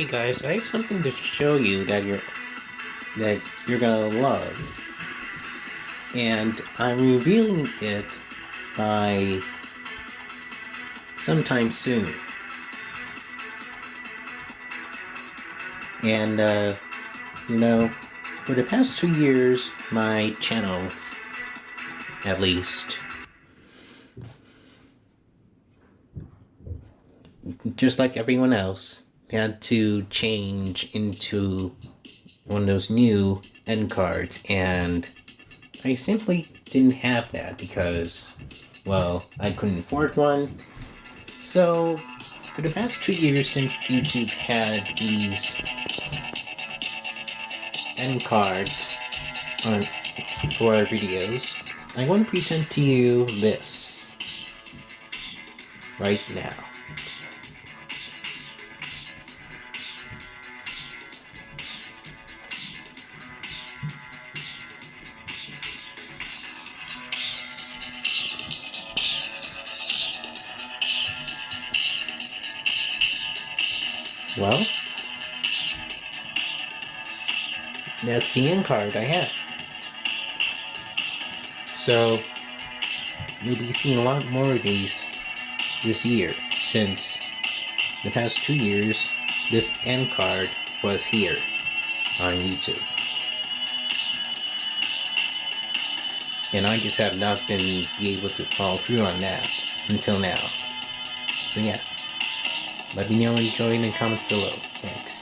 Hey guys, I have something to show you that you're that you're gonna love. And I'm revealing it by sometime soon. And uh, you know, for the past two years, my channel, at least, just like everyone else, had to change into one of those new end cards, and I simply didn't have that because, well, I couldn't afford one. So, for the past two years since YouTube had these end cards on for our videos, I want to present to you this right now. Well, that's the end card I have. So, you'll be seeing a lot more of these this year, since the past two years, this end card was here on YouTube. And I just have not been able to follow through on that until now. So yeah. Let me know in the comments below. Thanks.